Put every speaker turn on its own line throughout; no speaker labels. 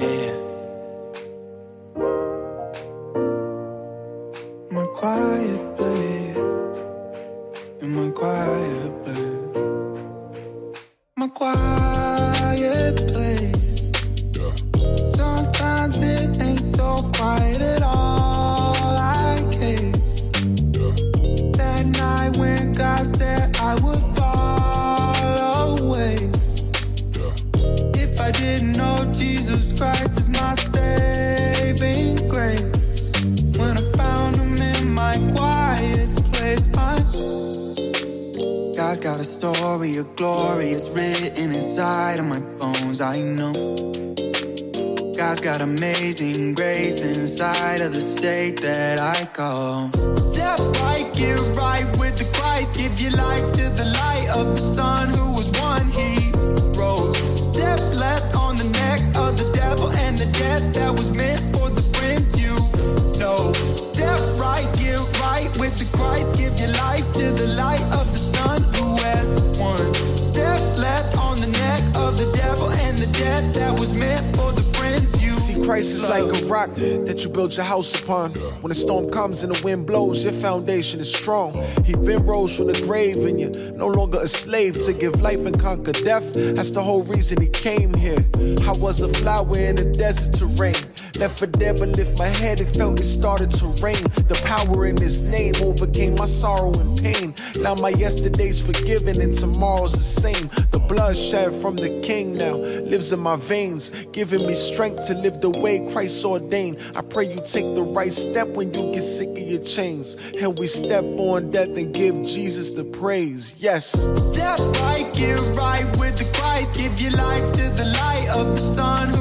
Yeah. My quiet place. Didn't know Jesus Christ is my saving grace. When I found him in my quiet place, my God's got a story of glory, it's written inside of my bones, I know. God's got amazing grace inside of the state that I call. Step to the light of the Son who has won. Step left on the neck of the devil and the death that was meant for the prince you
See, Christ is like a rock that you build your house upon. When a storm comes and the wind blows, your foundation is strong. He been rose from the grave, and you're no longer a slave to give life and conquer death. That's the whole reason he came here. I was a flower in a desert terrain. Left for dead, but lift my head and felt it started to rain. The power in his name overcame my sorrow and pain. Now my yesterday's forgiven and tomorrow's the same. The blood shed from the king now lives in my veins, giving me strength to live the way Christ ordained. I pray you take the right step when you get sick of your chains. And we step on death and give Jesus the praise. Yes.
Step right, get right with the Christ. Give your life to the light of the Son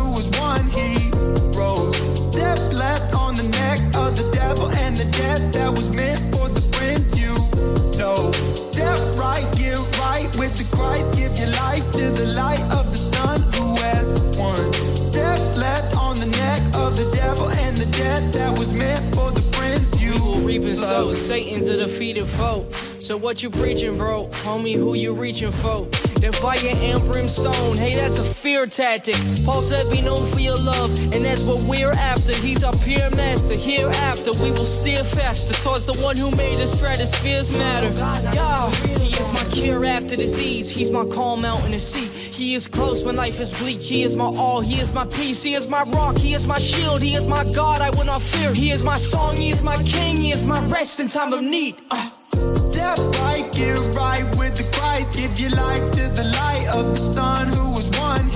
Satan's a defeated foe. So what you preaching, bro? Homie, who you reaching for? That fire and brimstone, hey, that's a fear tactic. Paul said, Be known for your love, and that's what we're after. He's our peer master. Hereafter, we will steer faster towards the one who made the stratosphere's matter. Yeah, he is my cure after disease. He's my calm out in the sea. He is close when life is bleak. He is my all. He is my peace. He is my rock. He is my shield. He is my God. I will not fear. He is my song. He is my king. He is my rest in time of need. Uh.
Step right, get right with the Christ. Give your life to the light of the Son who was one.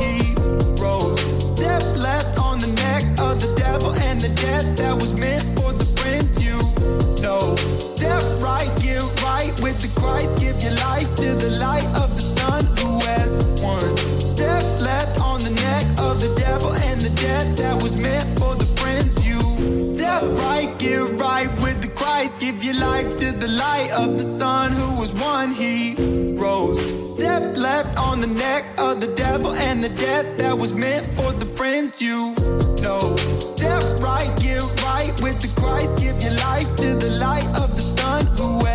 Step left on the neck of the devil and the death that was meant for the prince you know. Step right, get right with the Christ. Give your life to the light of the Son who has won. Step left on the neck of the devil and the death that was meant to the light of the sun, who was one he rose. Step left on the neck of the devil and the death that was meant for the friends you know. Step right, get right with the Christ. Give your life to the light of the sun, who